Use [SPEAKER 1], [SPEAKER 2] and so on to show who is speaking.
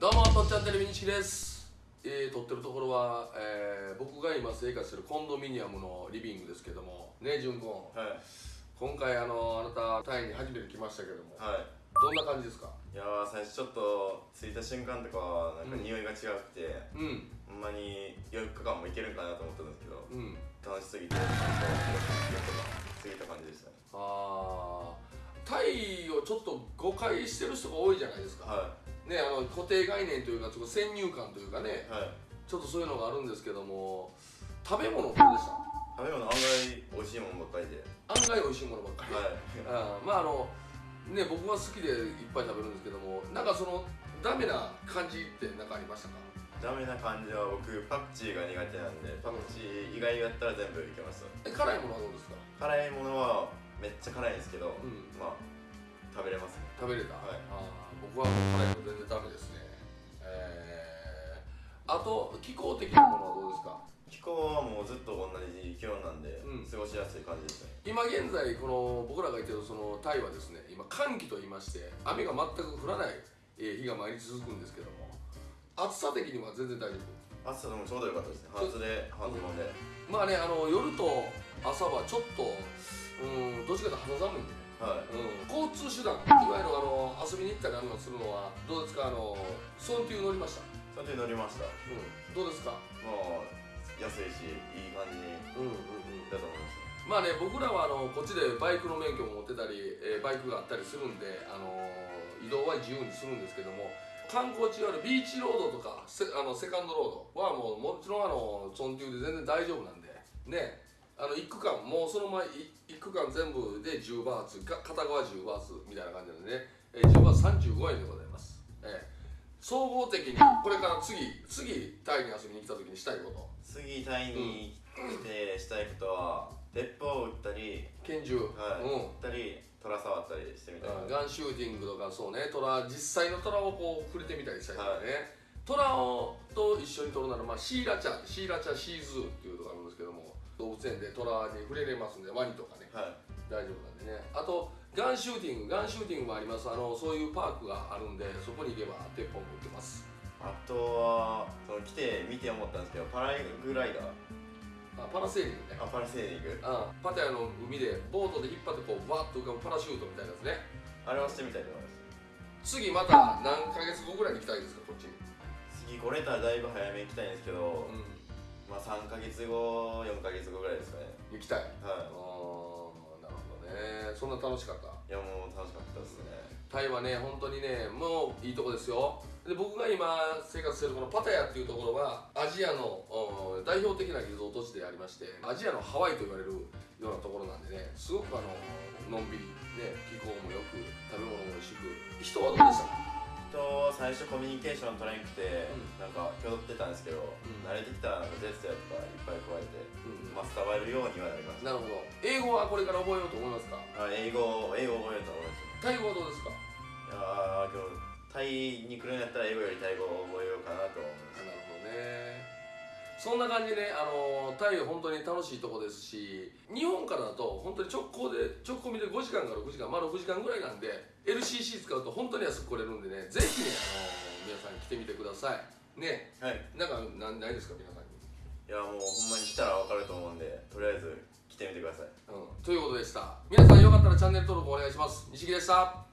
[SPEAKER 1] どうもとっちゃんテレビ西木です、えー、撮ってるところは、えー僕が今生活してるコンドミニアムのリビングですけどもね純子
[SPEAKER 2] はい。
[SPEAKER 1] 今回あのあなたタイに初めて来ましたけども
[SPEAKER 2] はい。
[SPEAKER 1] どんな感じですか？
[SPEAKER 2] いやー最初ちょっと着いた瞬間とかはなんか匂いが違くて、
[SPEAKER 1] うん。
[SPEAKER 2] ほんまに4日間もいけるんかなと思ったんですけど
[SPEAKER 1] うん。
[SPEAKER 2] 楽しすぎてちゃんと4日間過ぎた感じでしたね。
[SPEAKER 1] あー。タイをちょっと誤解してる人が多いじゃないですか、
[SPEAKER 2] は
[SPEAKER 1] ねあの固定概念というかちょっと先入観というかね
[SPEAKER 2] いはい。
[SPEAKER 1] ちょっとそういうのがあるんですけども食べ物どうでした？
[SPEAKER 2] 食べ物案外美味しいものばっかりで。
[SPEAKER 1] 案外美味しいものばっかり、
[SPEAKER 2] はい。
[SPEAKER 1] あーまああのね僕は好きでいっぱい食べるんですけどもなんかそのダメな感じって何かありましたか？
[SPEAKER 2] ダメな感じは僕パクチーが苦手なんでパクチー以外やったら全部いけました
[SPEAKER 1] え辛いものはどうですか？
[SPEAKER 2] 辛いものはめっちゃ辛いんですけど、
[SPEAKER 1] うん。
[SPEAKER 2] まあ食べれますね。
[SPEAKER 1] 食べれた、
[SPEAKER 2] はい。
[SPEAKER 1] あー僕はあと気候的なものはどうですか？
[SPEAKER 2] 気候はもうずっと同じ気温なんで、
[SPEAKER 1] うん。
[SPEAKER 2] 過ごしやすい感じですね。
[SPEAKER 1] 今現在この僕らが言ってるそのタイはですね今寒気と言いまして雨が全く降らないえー日が毎日続くんですけども暑さ的には全然大丈夫。
[SPEAKER 2] 暑さでもちょうどよかったですね。半袖半ズボンで、
[SPEAKER 1] まあねあの夜と朝はちょっとうんどっちかというと肌寒いんでね、
[SPEAKER 2] はい。
[SPEAKER 1] うん、交通手段いわゆるあの遊びに行ったりあのするのはどうですか？あのソンテュー乗りました、
[SPEAKER 2] それで乗りました。
[SPEAKER 1] うん、どうですか？
[SPEAKER 2] もう安いしいい感じ
[SPEAKER 1] うんうんうん
[SPEAKER 2] だと思います。
[SPEAKER 1] まあね僕らはあのこっちでバイクの免許も持ってたり、えーバイクがあったりするんで、あの移動は自由にするんですけども観光地いわゆるビーチロードとかセあのセカンドロードはもうもちろんあのソンテューで全然大丈夫なんでねあの一区間もうその前い一区間全部で10バーツが片側10バーツみたいな感じなんでね、えー10バーツ35円でございます、えー総合的にこれから次次タイに遊びに来た時にしたいこと。
[SPEAKER 2] 次タイに来てしたいことは鉄砲を撃ったり、
[SPEAKER 1] 拳銃、
[SPEAKER 2] はい
[SPEAKER 1] うん。
[SPEAKER 2] 撃ったり虎触ったりしてみたいな、
[SPEAKER 1] ガンシューティングとかそうね虎実際の虎をこう触れてみたりしたりとかね、虎をと一緒に撮るなら、まあ、シーラチャシーラチャシーズーっていうのがあるんですけども動物園で虎に触れれますんでワニとかね。
[SPEAKER 2] はい。
[SPEAKER 1] 大丈夫なんでね。あとガンシューティング。ガンシューティングもあります。あのそういうパークがあるんでそこに行けば鉄砲も売ってます。
[SPEAKER 2] あとはその来て見て思ったんですけどパラグライダー。
[SPEAKER 1] あパラセーリングね。
[SPEAKER 2] あパラセーリング。
[SPEAKER 1] あパタヤの海でボートで引っ張ってこうバーッと浮かぶパラシュートみたいなやつね。
[SPEAKER 2] あれはしてみたいと思います。
[SPEAKER 1] 次また何ヶ月後ぐらいに行きたいですかこっちに。
[SPEAKER 2] 次来れたらだいぶ早めに行きたいんですけど、
[SPEAKER 1] うん。
[SPEAKER 2] まあ3ヶ月後4ヶ月後ぐらいですかね。
[SPEAKER 1] 行きたい。
[SPEAKER 2] は
[SPEAKER 1] あーなるほどね。そんな楽しかった？
[SPEAKER 2] いいやもう楽しかったですね。
[SPEAKER 1] タイはね本当にねもういいとこですよ。で僕が今生活してるこのパタヤっていうところはアジアのうん代表的なリゾート地でありましてアジアのハワイと言われるようなところなんでねすごくあののんびりね気候もよく食べ物も美味しく人はどうでした？
[SPEAKER 2] 最初コミュニケーション取れなくて、
[SPEAKER 1] うん。
[SPEAKER 2] なんか気取ってたんですけど、
[SPEAKER 1] ん。
[SPEAKER 2] 慣れてきたらジェスチャーとかいっぱい加えて、
[SPEAKER 1] うん
[SPEAKER 2] まあ、伝わるようにはなりました
[SPEAKER 1] なるほど。英語はこれから覚えようと思いますか？
[SPEAKER 2] あ英語英語を覚えようと思いま
[SPEAKER 1] タイ語はどうですか？
[SPEAKER 2] いやー今日タイに来るんやったら英語よりタイ語を
[SPEAKER 1] そんな感じで、あのタイ本当に楽しいとこですし日本からだと本当に直行で直行便で5時間から6時間まあ6時間ぐらいなんで LCC 使うと本当に安く来れるんでねぜひね、あの皆さん来てみてください。ね。
[SPEAKER 2] すはい。
[SPEAKER 1] なんかなんないですか皆さんに、
[SPEAKER 2] いやもうほんまに来たら分かると思うんでとりあえず来てみてください。
[SPEAKER 1] うん、ということでした。皆さんよかったらチャンネル登録お願いします。西木でした